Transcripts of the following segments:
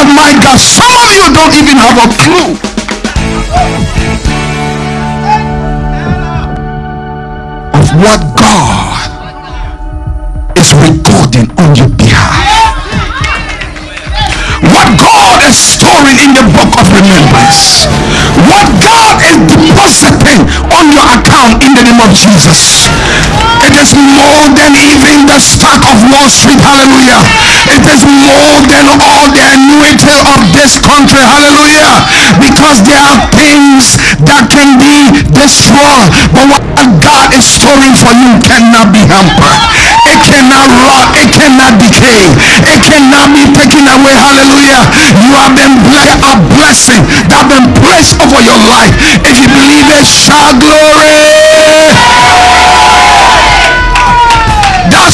God, my God, some of you don't even have a clue. Of what God is recording on your behalf. What God is storing in the book of remembrance. What God is depositing on your account in the name of Jesus. It is more than even the stock of Wall Street. Hallelujah. It is more than all the of this country. Hallelujah. Because there are things that can be destroyed. But what God is storing for you cannot be hampered. It cannot rot. It cannot decay. It cannot be taken away. Hallelujah. You have been blessed. A blessing that been placed over your life. If you believe it, shout glory.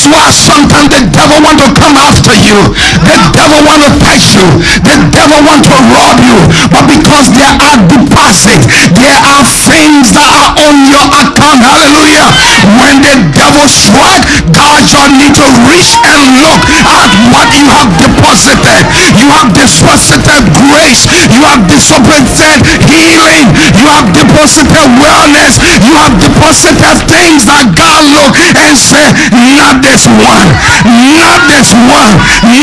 That's why sometimes the devil want to come after you. The devil want to fight you. The devil want to rob you. But because there are deposits, there are things that are on your account. Hallelujah. When the devil strike, God just need to reach and look at what you have deposited. You have deposited grace. You have deposited healing. You have deposited wellness. You have deposited things that God look and say, not this one, not this one,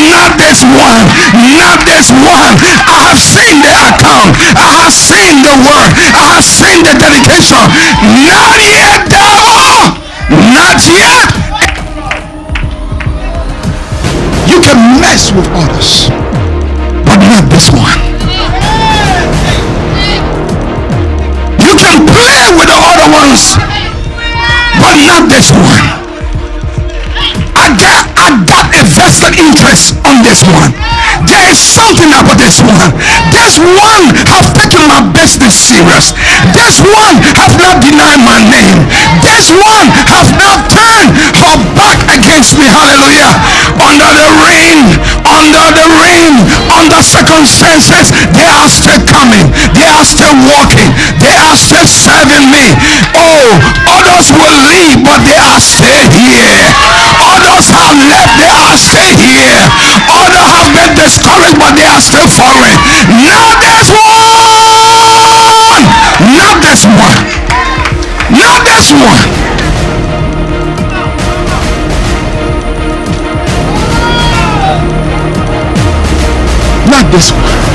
not this one, not this one. I have seen the account, I have seen the word, I have seen the dedication. Not yet, devil, not yet. You can mess with others, other ones, but not this one. I got I got a vested interest on this one. There is something about this one. This one have taken my business serious. This one have not denied my name. This one have not turned her back against me. Hallelujah. Under the rain, under the rain, under circumstances, they are still coming. They are still walking. They are still serving me. Oh, others will leave, but they are still here. Others have left, they are still here. Others have been discouraged, but they are still following. Not this one. Not this one. Not this one. Not this one.